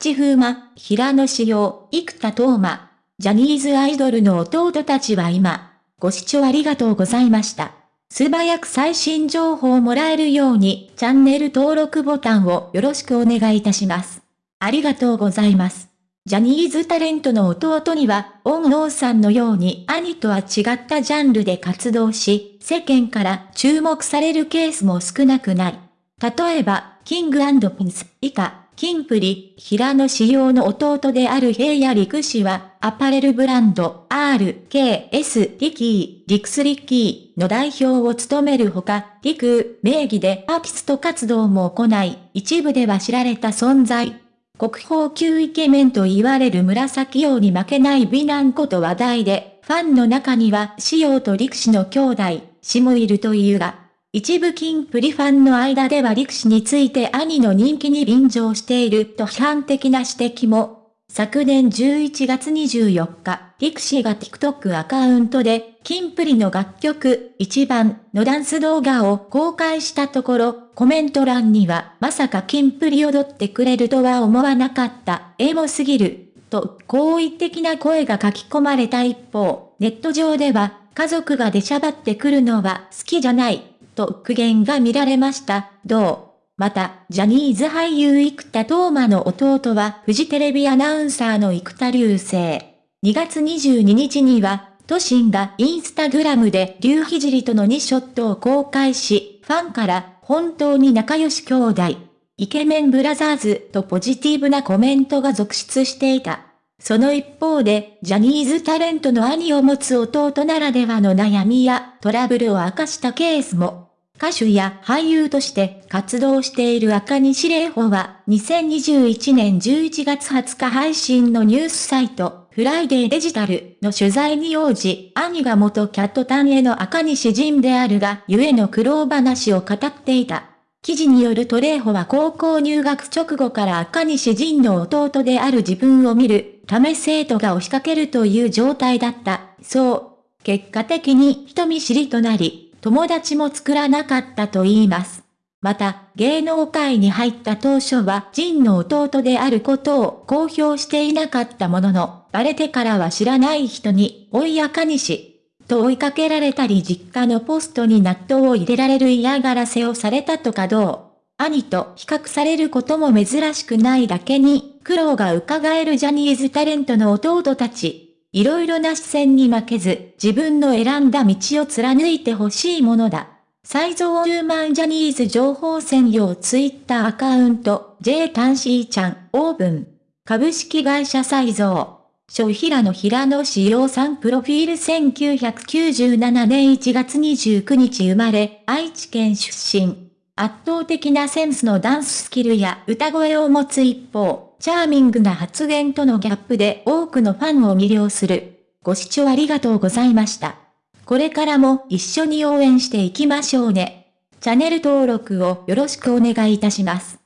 口風磨、平野志陽、生田斗真。ジャニーズアイドルの弟たちは今、ご視聴ありがとうございました。素早く最新情報をもらえるように、チャンネル登録ボタンをよろしくお願いいたします。ありがとうございます。ジャニーズタレントの弟には、オン・ノーさんのように兄とは違ったジャンルで活動し、世間から注目されるケースも少なくない。例えば、キングピンス以下、キンプリ、平野仕様の弟である平野陸氏は、アパレルブランド、RKS リキー、リクスリッキーの代表を務めるほか、リク名義でアーティスト活動も行い、一部では知られた存在。国宝級イケメンと言われる紫王に負けない美男こと話題で、ファンの中には、仕様と陸士の兄弟、死もいるというが、一部金プリファンの間では陸士について兄の人気に便乗していると批判的な指摘も、昨年11月24日、リクシーが TikTok アカウントで、キンプリの楽曲、一番のダンス動画を公開したところ、コメント欄には、まさかキンプリ踊ってくれるとは思わなかった、エモすぎる、と、好意的な声が書き込まれた一方、ネット上では、家族が出しゃばってくるのは好きじゃない、と苦言が見られました。どう？また、ジャニーズ俳優生田斗真の弟はフジテレビアナウンサーの生田流星。2月22日には、都心がインスタグラムで竜ひじりとの2ショットを公開し、ファンから本当に仲良し兄弟、イケメンブラザーズとポジティブなコメントが続出していた。その一方で、ジャニーズタレントの兄を持つ弟ならではの悩みやトラブルを明かしたケースも。歌手や俳優として活動している赤西玲穂は、2021年11月20日配信のニュースサイト、フライデーデジタルの取材に応じ、兄が元キャットタンへの赤西仁であるが、ゆえの苦労話を語っていた。記事によると玲穂は高校入学直後から赤西仁の弟である自分を見るため生徒が押しかけるという状態だった。そう。結果的に人見知りとなり、友達も作らなかったと言います。また、芸能界に入った当初はジンの弟であることを公表していなかったものの、バレてからは知らない人に、おいやかにし、と追いかけられたり実家のポストに納豆を入れられる嫌がらせをされたとかどう兄と比較されることも珍しくないだけに、苦労が伺えるジャニーズタレントの弟たち。いろいろな視線に負けず、自分の選んだ道を貫いてほしいものだ。サイゾーユーマンジャニーズ情報専用ツイッターアカウント、J タンシーちゃん、オーブン。株式会社サイゾー。諸平野平野志陽さんプロフィール1997年1月29日生まれ、愛知県出身。圧倒的なセンスのダンススキルや歌声を持つ一方、チャーミングな発言とのギャップで多くのファンを魅了する。ご視聴ありがとうございました。これからも一緒に応援していきましょうね。チャンネル登録をよろしくお願いいたします。